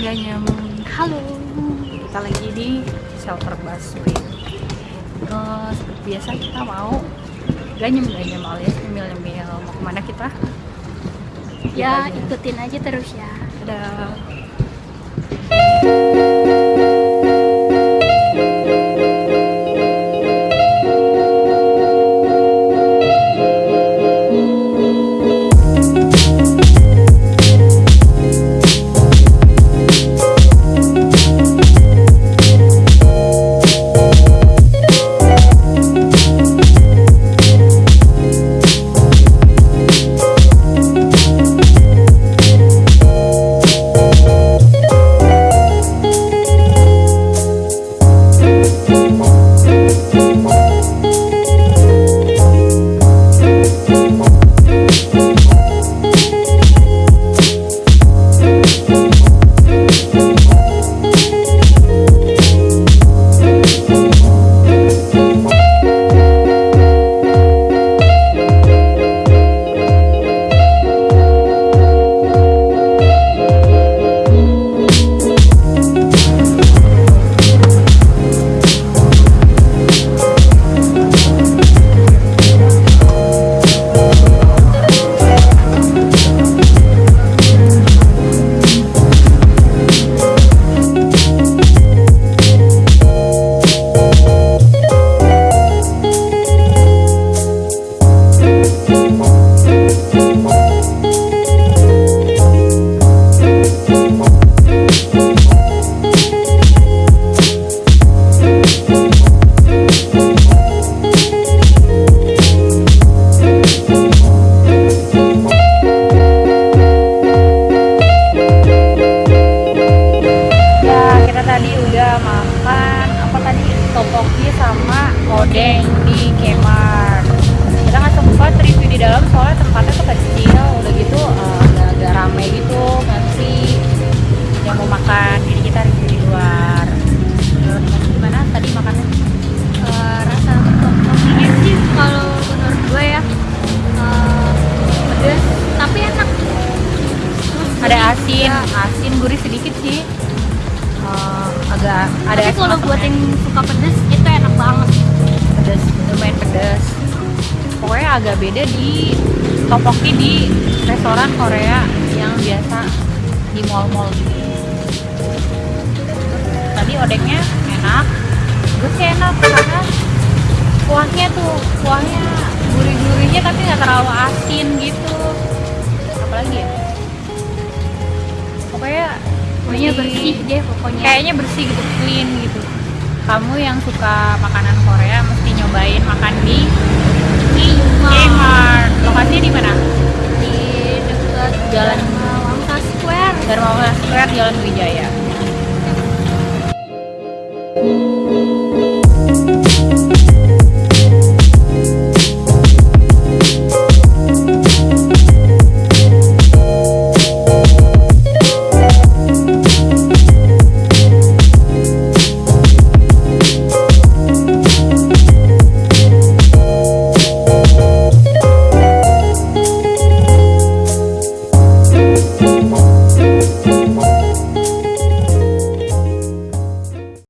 nggak halo. Kita lagi di shelter busway. Seperti biasa kita mau ganyem ganyem alias nyemil nyemil mau ke mana kita? Ya ikutin aja terus ya. Dadah. Odeng di Kmart. Kita nggak sempat review di dalam soalnya tempatnya tuh kecil, udah gitu eh, agak-agak rame gitu nanti yang mau makan. Jadi kita review di luar. Menurut gimana tadi makannya? Eh, rasa topokinya sih kalau menurut gue ya pedas tapi enak. Terus Ada asin, juga. asin gurih sedikit sih. Eh, agak ada Tapi kalau buat yang suka pedas itu enak banget. Pedas lumayan pedas. Pokoknya agak beda di topoki di restoran Korea yang biasa di mall-mall. Gitu tadi odengnya enak. Gue sih enak karena kuahnya tuh kuahnya gurih-gurihnya tapi nggak terlalu asin gitu. Apalagi ya? Pokoknya Pokoknya bersih deh pokoknya. kayaknya bersih gitu clean gitu kamu yang suka makanan Korea mesti nyobain makan di Kmart lokasinya di mana di dekat Jalan. Wangsa Square. Dharma Square Jalan Wijaya